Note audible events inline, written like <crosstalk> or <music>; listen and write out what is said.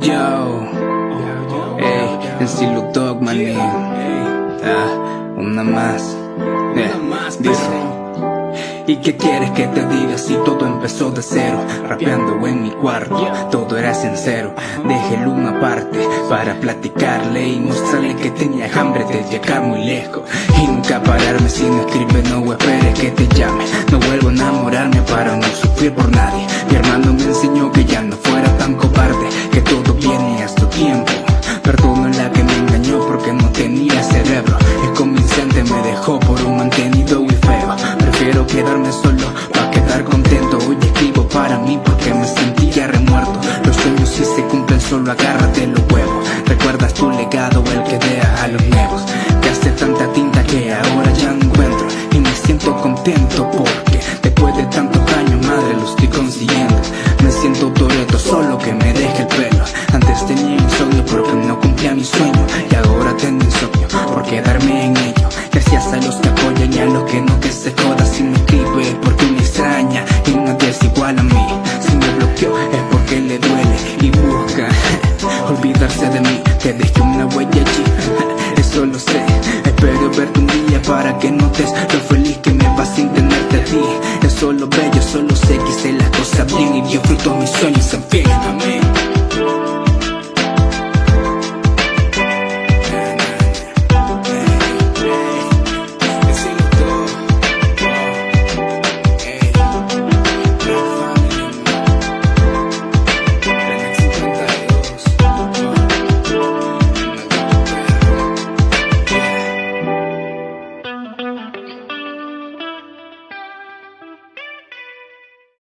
Yo, ey, el Silu Dog, maní. Ah, una más. Eh, dice. ¿Y qué quieres que te diga si todo empezó de cero? Rapeando en mi cuarto, todo era sincero Dejé el uno aparte para platicarle y mostrarle que tenía hambre de llegar muy lejos Y nunca pararme si no escribe, no esperes que te llame No vuelvo a enamorarme para no sufrir por nadie Mi hermano me enseñó que ya no fuera todo viene a su tiempo. Perdono la que me engañó porque no tenía cerebro. Es convincente, me dejó por un mantenido y feo. Prefiero quedarme solo pa' quedar contento. Hoy escribo para mí porque me sentía remuerto. Los sueños si se cumplen solo agárrate los huevos. Recuerdas tu legado el que deja a los nuevos. Que hace tanta tinta que ahora ya encuentro. Y me siento contento porque se joda Si me escribe porque me extraña y nadie es igual a mí. Si me bloqueó es porque le duele y busca <laughs> olvidarse de mí. Que dejé una huella allí, <laughs> eso lo sé. Espero verte un día para que notes lo feliz que me vas sin tenerte a ti. Es solo bello, solo sé que hice las cosas bien Y dio fruto a mis sueños